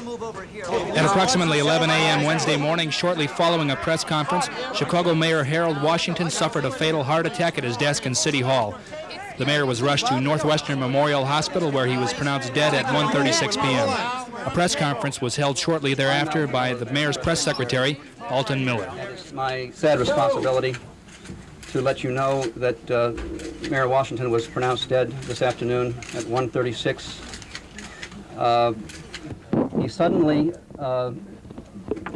At approximately 11 a.m. Wednesday morning, shortly following a press conference, Chicago Mayor Harold Washington suffered a fatal heart attack at his desk in City Hall. The mayor was rushed to Northwestern Memorial Hospital where he was pronounced dead at 1.36 p.m. A press conference was held shortly thereafter by the mayor's press secretary, Alton Miller. It's my sad responsibility to let you know that uh, Mayor Washington was pronounced dead this afternoon at 1.36. Uh, he suddenly, uh,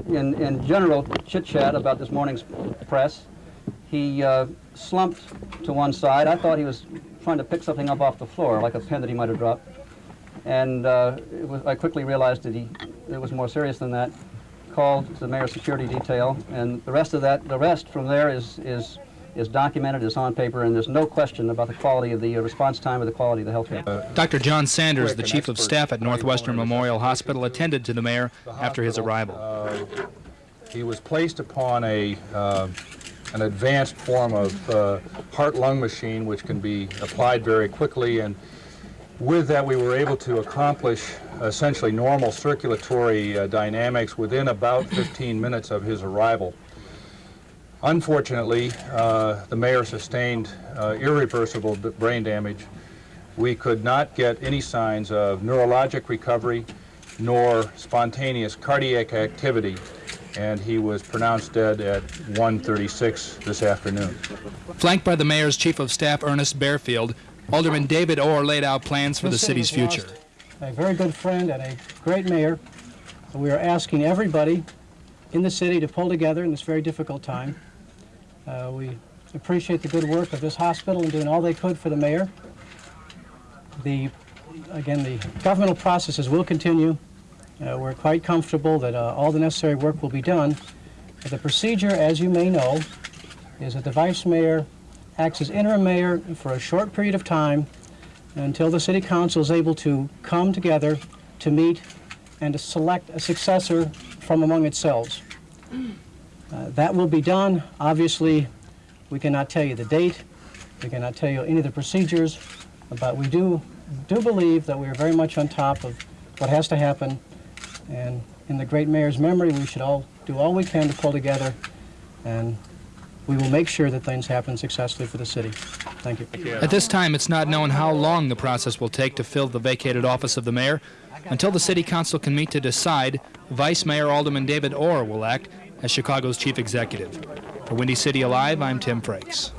in, in general chit-chat about this morning's press, he uh, slumped to one side. I thought he was trying to pick something up off the floor, like a pen that he might have dropped. And uh, was, I quickly realized that he, it was more serious than that. Called the mayor's security detail, and the rest of that, the rest from there is, is is documented, is on paper, and there's no question about the quality of the uh, response time or the quality of the health care. Uh, Dr. John Sanders, the chief of staff at Northwestern Memorial Hospital, attended to the mayor after his arrival. Uh, he was placed upon a uh, an advanced form of uh, heart-lung machine which can be applied very quickly and with that we were able to accomplish essentially normal circulatory uh, dynamics within about 15 minutes of his arrival. Unfortunately, uh, the mayor sustained uh, irreversible brain damage. We could not get any signs of neurologic recovery nor spontaneous cardiac activity, and he was pronounced dead at 1.36 this afternoon. Flanked by the mayor's chief of staff, Ernest Barefield, Alderman David Orr laid out plans for the city's future. A very good friend and a great mayor. We are asking everybody in the city to pull together in this very difficult time. Uh, we appreciate the good work of this hospital in doing all they could for the mayor. The, again, the governmental processes will continue. Uh, we're quite comfortable that uh, all the necessary work will be done. But the procedure, as you may know, is that the vice mayor acts as interim mayor for a short period of time until the city council is able to come together to meet and to select a successor from among itself. Uh, that will be done. Obviously, we cannot tell you the date. We cannot tell you any of the procedures, but we do, do believe that we are very much on top of what has to happen. And in the great mayor's memory, we should all do all we can to pull together, and we will make sure that things happen successfully for the city. Thank you. At this time, it's not known how long the process will take to fill the vacated office of the mayor. Until the city council can meet to decide, Vice Mayor Alderman David Orr will act as Chicago's chief executive. For Windy City Alive, I'm Tim Frakes.